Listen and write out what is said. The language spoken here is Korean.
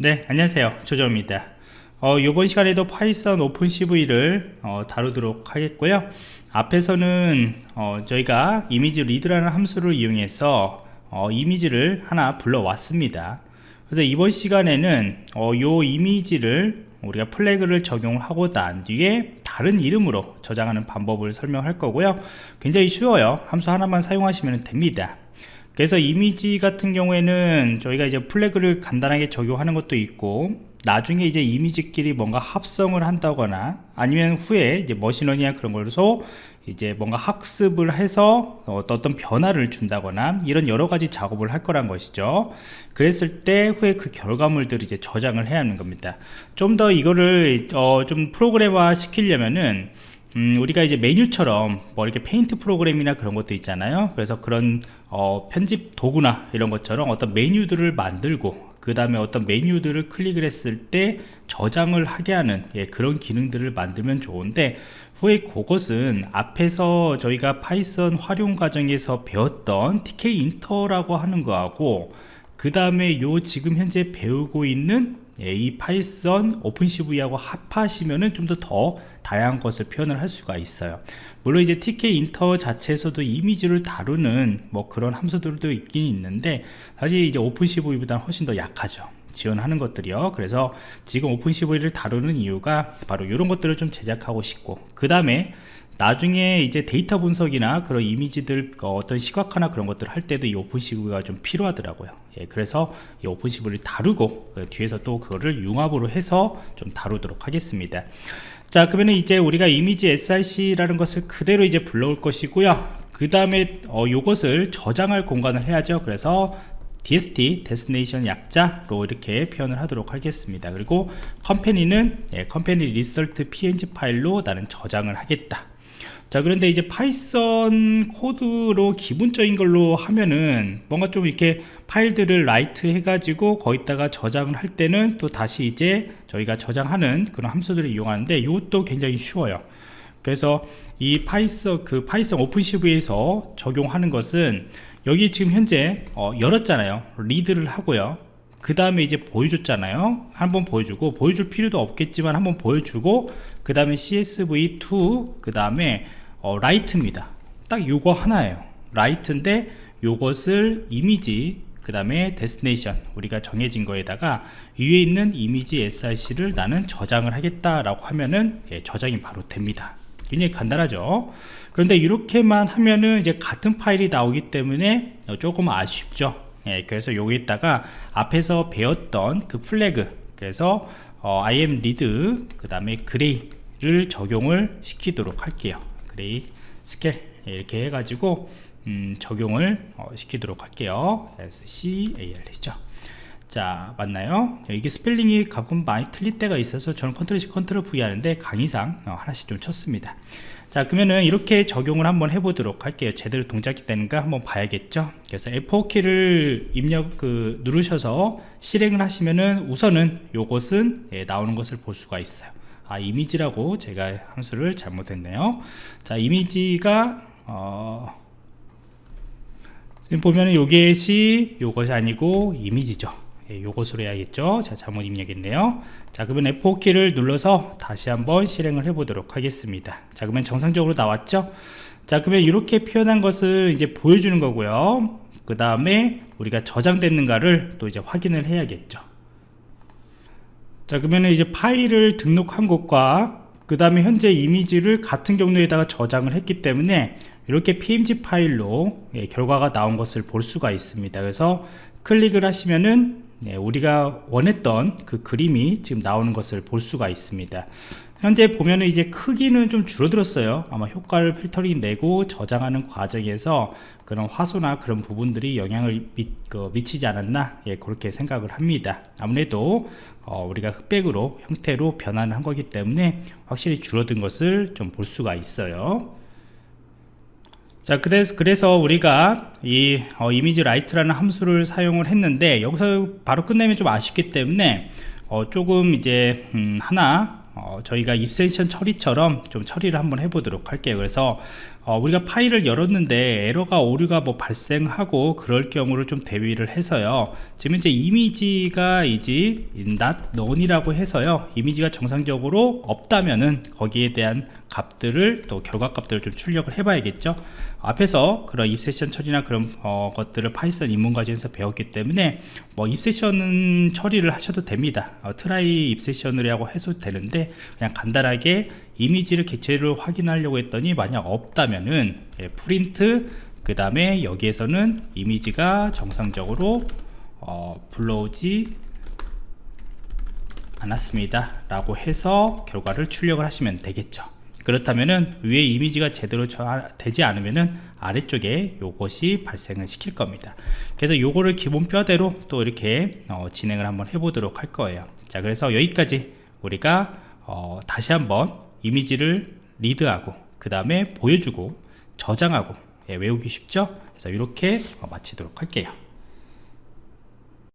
네 안녕하세요. 조정입니다. 어, 이번 시간에도 Python OpenCV를 어, 다루도록 하겠고요. 앞에서는 어, 저희가 image read라는 함수를 이용해서 어, 이미지를 하나 불러왔습니다. 그래서 이번 시간에는 어, 요 이미지를 우리가 flag를 적용을 하고 난 뒤에 다른 이름으로 저장하는 방법을 설명할 거고요. 굉장히 쉬워요. 함수 하나만 사용하시면 됩니다 그래서 이미지 같은 경우에는 저희가 이제 flag를 간단하게 적용하는 것도 있고 나중에 이제 이미지끼리 뭔가 합성을 한다거나 아니면 후에 이제 machine learning이나 그런 걸로 이제 뭔가 학습을 해서 어떤 변화를 준다거나 이런 여러 가지 작업을 할 거란 것이죠. 그랬을 때 후에 그 결과물들을 이제 저장을 해야 하는 겁니다. 좀 더 이거를 어 좀 프로그램화 시키려면은 음, 우리가 이제 메뉴처럼 뭐 이렇게 페인트 프로그램이나 그런 것도 있잖아요. 그래서 그런 어, 편집 도구나 이런 것처럼 어떤 메뉴들을 만들고 그 다음에 어떤 메뉴들을 클릭을 했을 때 저장을 하게 하는 예, 그런 기능들을 만들면 좋은데 후에 그것은 앞에서 저희가 Python 활용 과정에서 배웠던 Tkinter라고 하는 거하고 그 다음에 요 지금 현재 배우고 있는 예, 이 Python OpenCV하고 합하시면은 좀 더 더 다양한 것을 표현을 할 수가 있어요. 물론 이제 Tkinter 자체에서도 이미지를 다루는 뭐 그런 함수들도 있긴 있는데 사실 이제 OpenCV보다는 훨씬 더 약하죠. 지원하는 것들이요. 그래서 지금 OpenCV를 다루는 이유가 바로 이런 것들을 좀 제작하고 싶고 그 다음에 나중에 이제 데이터 분석이나 그런 이미지들 어, 어떤 시각화나 그런 것들을 할 때도 이 OpenCV가 좀 필요하더라고요 예, 그래서 이 OpenCV를 다루고 그 뒤에서 또 그거를 융합으로 해서 좀 다루도록 하겠습니다 자 그러면 이제 우리가 image src라는 것을 그대로 이제 불러올 것이고요 그 다음에 어, 요것을 저장할 공간을 해야죠 그래서 DST, Destination 약자로 이렇게 표현을 하도록 하겠습니다. 그리고 company는 예, company result png 파일로 나는 저장을 하겠다. 자 그런데 이제 Python 코드로 기본적인 걸로 하면은 뭔가 좀 이렇게 파일들을 write 해가지고 거기다가 저장을 할 때는 또 다시 이제 저희가 저장하는 그런 함수들을 이용하는데 이것도 굉장히 쉬워요. 그래서 이 Python 그 Python OpenCV에서 적용하는 것은 여기 지금 현재 어, 열었잖아요. read를 하고요. 그 다음에 이제 보여줬잖아요. 한번 보여주고 보여줄 필요도 없겠지만 한번 보여주고 그 다음에 cv2 그 다음에 어, write입니다. 딱 요거 하나예요. write인데 요것을 이미지 그 다음에 destination 우리가 정해진 거에다가 위에 있는 image src를 나는 저장을 하겠다라고 하면은 예, 저장이 바로 됩니다. 굉장히 간단하죠? 그런데 이렇게만 하면은 이제 같은 파일이 나오기 때문에 조금 아쉽죠? 예, 그래서 여기다가 앞에서 배웠던 그 플래그 그래서 어, IMREAD 그 다음에 gray 를 적용을 시키도록 할게요. gray scale 이렇게 해가지고 음, 적용을 어, 시키도록 할게요. SCAL이죠? 자 맞나요? 이게 스펠링이 가끔 많이 틀릴 때가 있어서 저는 컨트롤 C 컨트롤 V 하는데 강의상 어, 하나씩 좀 쳤습니다. 자 그러면은 이렇게 적용을 한번 해보도록 할게요. 제대로 동작이 되는가 한번 봐야겠죠? 그래서 F4 키를 입력 그 누르셔서 실행을 하시면은 우선은 요것은 예, 나오는 것을 볼 수가 있어요 아 이미지라고 제가 함수를 잘못했네요. 자 이미지가 어, 지금 보면은 요것이 요것이 아니고 이미지죠. 예, 요것으로 해야겠죠? 자 잘못 입력했네요. 자 그러면 F4키를 눌러서 다시 한번 실행을 해 보도록 하겠습니다. 자 그러면 정상적으로 나왔죠? 자 그러면 이렇게 표현한 것을 이제 보여주는 거고요. 그 다음에 우리가 저장됐는가를 또 이제 확인을 해야겠죠 자 그러면 이제 파일을 등록한 것과 그 다음에 현재 이미지를 같은 경로에다가 저장을 했기 때문에 이렇게 png 파일로 예, 결과가 나온 것을 볼 수가 있습니다. 그래서 클릭을 하시면은 네, 우리가 원했던 그 그림이 지금 나오는 것을 볼 수가 있습니다. 현재 보면은 이제 크기는 좀 줄어들었어요. 아마 효과를 필터링 내고 저장하는 과정에서 그런 화소나 그런 부분들이 영향을 미, 그, 치지 않았나 예, 그렇게 생각을 합니다. 아무래도 어, 우리가 흑백으로 형태로 변환을 한 거기 때문에 확실히 줄어든 것을 좀 볼 수가 있어요 자 그래서, 그래서 우리가 이 어, 이미지 write라는 함수를 사용을 했는데 여기서 바로 끝내면 좀 아쉽기 때문에 어, 조금 이제 음, 하나 어, 저희가 exception 처리처럼 좀 처리를 한번 해보도록 할게요. 그래서 어, 우리가 파일을 열었는데 에러가 오류가 뭐 발생하고 그럴 경우를 좀 대비를 해서요. 지금 이제 이미지가 이제 not none이라고 해서요. 이미지가 정상적으로 없다면은 거기에 대한 값들을 또 결과 값들을 좀 출력을 해 봐야겠죠. 앞에서 그런 입세션 처리나 그런 어, 것들을 파이썬 입문 과정에서 배웠기 때문에 뭐 입세션 처리를 하셔도 됩니다. 어, try exception이라고 해도 되는데 그냥 간단하게 이미지를 객체를 확인하려고 했더니 만약 없다면은 예, 프린트 그 다음에 여기에서는 이미지가 정상적으로 어, 불러오지 않았습니다 라고 해서 결과를 출력을 하시면 되겠죠 그렇다면은 위에 이미지가 제대로 저- 되지 않으면은 아래쪽에 요것이 발생을 시킬 겁니다. 그래서 요거를 기본 뼈대로 또 이렇게 어, 진행을 한번 해보도록 할 거예요. 자 그래서 여기까지 우리가 어, 다시 한번 이미지를 리드하고 그 다음에 보여주고 저장하고 예, 외우기 쉽죠? 그래서 이렇게 어, 마치도록 할게요